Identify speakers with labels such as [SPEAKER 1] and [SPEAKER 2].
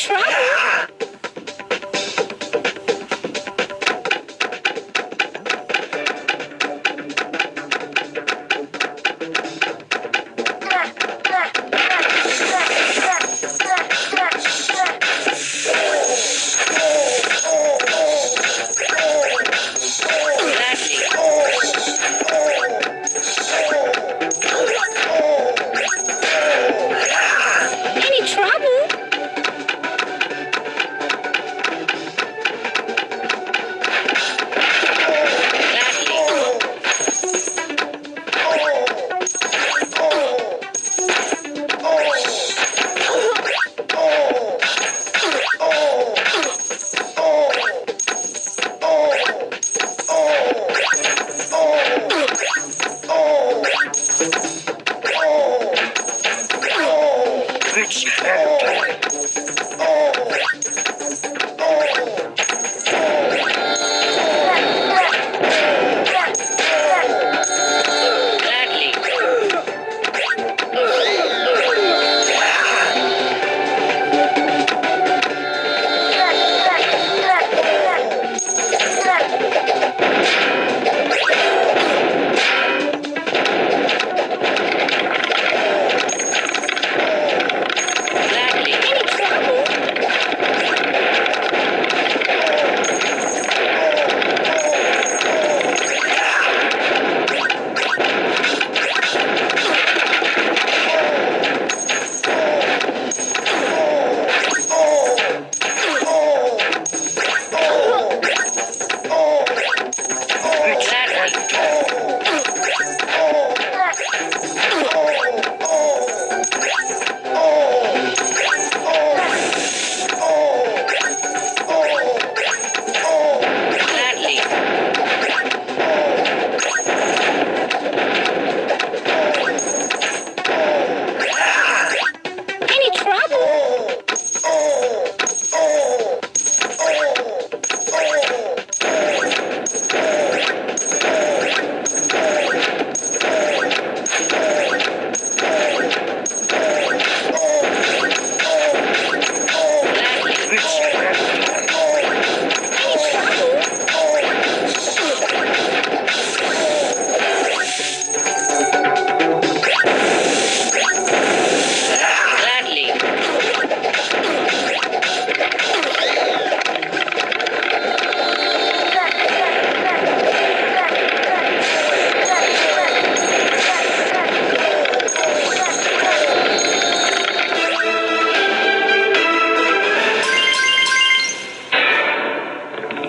[SPEAKER 1] trouble. It's your time.